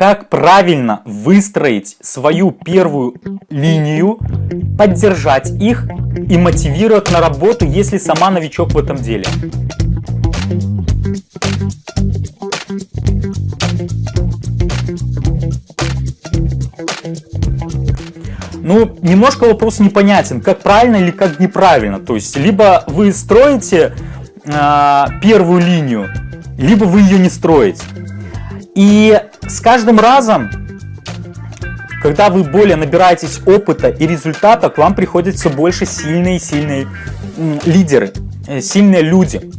как правильно выстроить свою первую линию, поддержать их и мотивировать на работу, если сама новичок в этом деле. Ну, немножко вопрос непонятен, как правильно или как неправильно. То есть, либо вы строите э, первую линию, либо вы ее не строите. И с каждым разом, когда вы более набираетесь опыта и результата, к вам приходят все больше сильные сильные лидеры, э, сильные люди.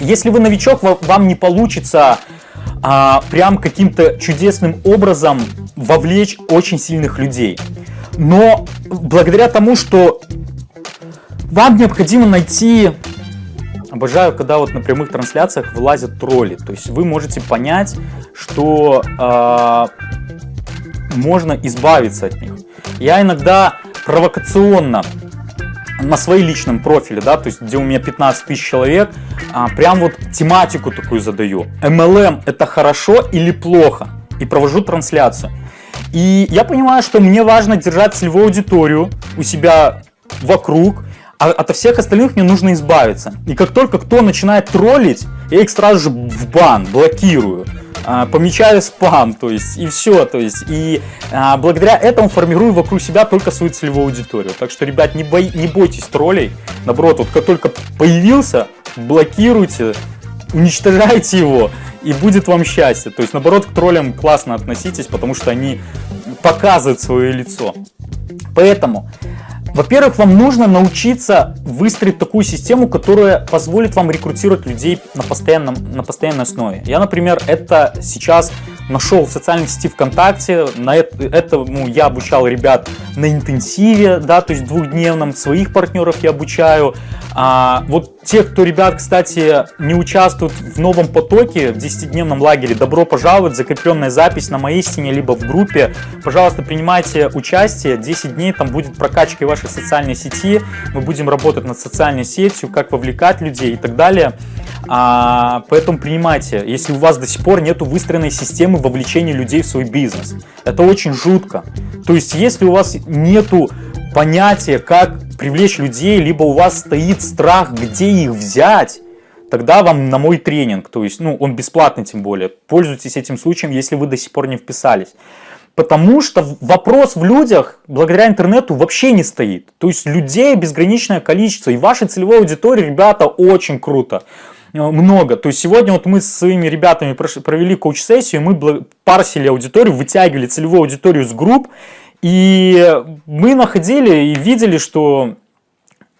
Если вы новичок, вам не получится а, прям каким-то чудесным образом вовлечь очень сильных людей. Но благодаря тому, что вам необходимо найти... Обожаю, когда вот на прямых трансляциях вылазят тролли. То есть вы можете понять, что э, можно избавиться от них. Я иногда провокационно на своей личном профиле, да, то есть где у меня 15 тысяч человек, а, прям вот тематику такую задаю. MLM это хорошо или плохо? И провожу трансляцию. И я понимаю, что мне важно держать целевую аудиторию у себя вокруг, а от всех остальных мне нужно избавиться. И как только кто начинает троллить, я их сразу же в бан, блокирую, а, помечаю спам, то есть, и все, то есть, и а, благодаря этому формирую вокруг себя только свою целевую аудиторию. Так что, ребят, не, бой, не бойтесь троллей, наоборот, вот как только появился, блокируйте, уничтожайте его, и будет вам счастье. То есть, наоборот, к троллям классно относитесь, потому что они показывают свое лицо. Поэтому, во-первых, вам нужно научиться выстроить такую систему, которая позволит вам рекрутировать людей на, постоянном, на постоянной основе. Я, например, это сейчас нашел в социальной сети ВКонтакте, на это, этому я обучал ребят на интенсиве, да, то есть двухдневном, своих партнеров я обучаю. А, вот те, кто, ребят, кстати, не участвуют в новом потоке, в 10-дневном лагере, добро пожаловать, закрепленная запись на моей стене, либо в группе. Пожалуйста, принимайте участие, 10 дней там будет прокачка вашей социальной сети, мы будем работать над социальной сетью, как вовлекать людей и так далее. А, поэтому принимайте, если у вас до сих пор нет выстроенной системы вовлечения людей в свой бизнес. Это очень жутко. То есть, если у вас нету понятия, как привлечь людей, либо у вас стоит страх, где их взять, тогда вам на мой тренинг, то есть, ну, он бесплатный тем более, пользуйтесь этим случаем, если вы до сих пор не вписались. Потому что вопрос в людях благодаря интернету вообще не стоит. То есть людей безграничное количество. И вашей целевой аудитории, ребята, очень круто. Э, много. То есть сегодня вот мы с своими ребятами провели коуч-сессию, мы парсили аудиторию, вытягивали целевую аудиторию с групп, и мы находили и видели, что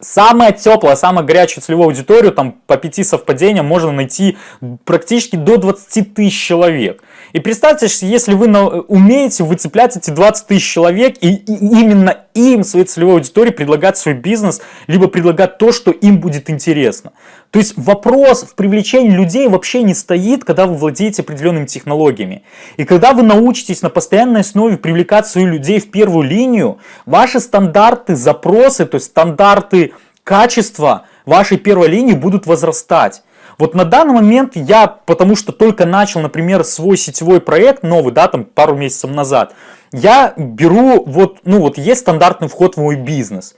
самая теплая, самая горячая целевую аудиторию, там по пяти совпадениям можно найти практически до 20 тысяч человек. И представьте, если вы умеете выцеплять эти 20 тысяч человек и, и именно им, своей целевой аудитории, предлагать свой бизнес, либо предлагать то, что им будет интересно. То есть вопрос в привлечении людей вообще не стоит, когда вы владеете определенными технологиями. И когда вы научитесь на постоянной основе привлекать своих людей в первую линию, ваши стандарты, запросы, то есть стандарты качества вашей первой линии будут возрастать. Вот на данный момент я, потому что только начал, например, свой сетевой проект новый, да, там пару месяцев назад, я беру, вот, ну вот есть стандартный вход в мой бизнес.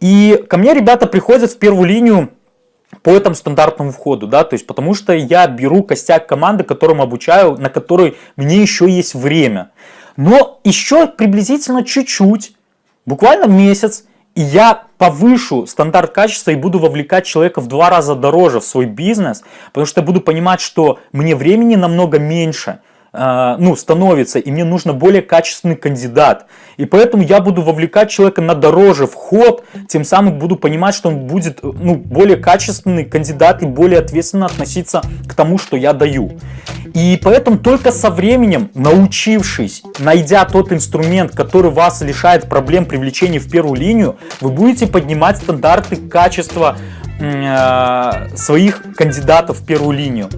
И ко мне ребята приходят в первую линию по этому стандартному входу, да, то есть потому что я беру костяк команды, которым обучаю, на которой мне еще есть время. Но еще приблизительно чуть-чуть, буквально месяц, и я повышу стандарт качества и буду вовлекать человека в два раза дороже в свой бизнес, потому что я буду понимать, что мне времени намного меньше, ну, становится, и мне нужно более качественный кандидат. И поэтому я буду вовлекать человека на дороже вход, тем самым буду понимать, что он будет ну, более качественный кандидат и более ответственно относиться к тому, что я даю. И поэтому только со временем, научившись, найдя тот инструмент, который вас лишает проблем привлечения в первую линию, вы будете поднимать стандарты качества э, своих кандидатов в первую линию.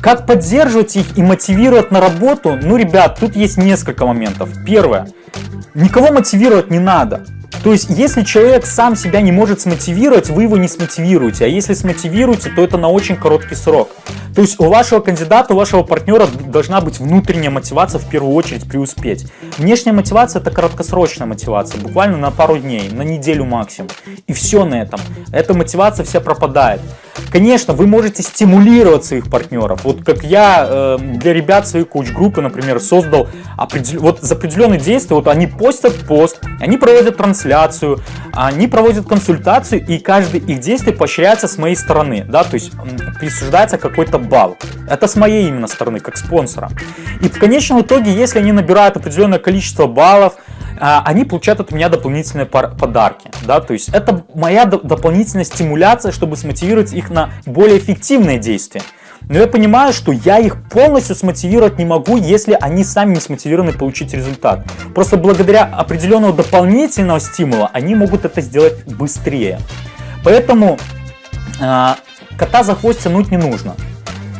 Как поддерживать их и мотивировать на работу? Ну, ребят, тут есть несколько моментов. Первое. Никого мотивировать не надо. То есть, если человек сам себя не может смотивировать, вы его не смотивируете. А если смотивируете, то это на очень короткий срок. То есть, у вашего кандидата, у вашего партнера должна быть внутренняя мотивация в первую очередь преуспеть. Внешняя мотивация это краткосрочная мотивация, буквально на пару дней, на неделю максимум. И все на этом. Эта мотивация вся пропадает. Конечно, вы можете стимулировать своих партнеров. Вот как я э, для ребят своей коуч-группы, например, создал определ... вот за определенные действия, вот они постят пост, они проводят трансляцию, они проводят консультацию, и каждое их действие поощряется с моей стороны, да, то есть присуждается какой-то балл. Это с моей именно стороны, как спонсора. И в конечном итоге, если они набирают определенное количество баллов, они получают от меня дополнительные подарки. Да? То есть это моя дополнительная стимуляция, чтобы смотивировать их на более эффективные действия. Но я понимаю, что я их полностью смотивировать не могу, если они сами не смотивированы получить результат. Просто благодаря определенного дополнительного стимула они могут это сделать быстрее. Поэтому э, кота за хвост тянуть не нужно.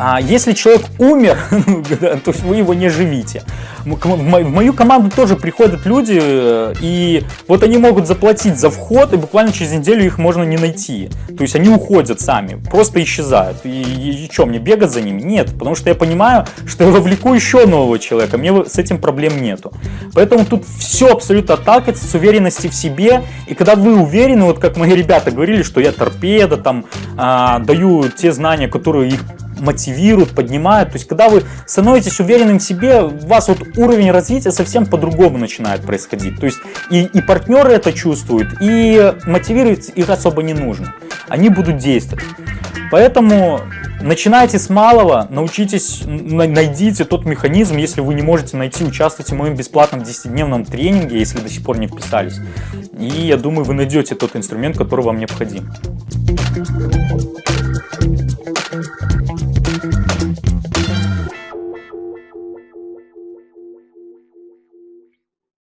А если человек умер, то вы его не живите. В мою команду тоже приходят люди, э, и вот они могут заплатить за вход, и буквально через неделю их можно не найти. То есть они уходят сами, просто исчезают. И, и, и что, мне бегать за ними? Нет, потому что я понимаю, что я вовлеку еще нового человека, мне с этим проблем нету. Поэтому тут все абсолютно отталкивается с уверенности в себе, и когда вы уверены, вот как мои ребята говорили, что я торпеда, там, а, даю те знания, которые их мотивируют, поднимают. То есть, когда вы становитесь уверенным в себе, у вас вот уровень развития совсем по-другому начинает происходить. То есть, и, и партнеры это чувствуют, и мотивировать их особо не нужно. Они будут действовать. Поэтому начинайте с малого, научитесь, найдите тот механизм, если вы не можете найти, участвуйте в моем бесплатном 10-дневном тренинге, если до сих пор не вписались. И я думаю, вы найдете тот инструмент, который вам необходим.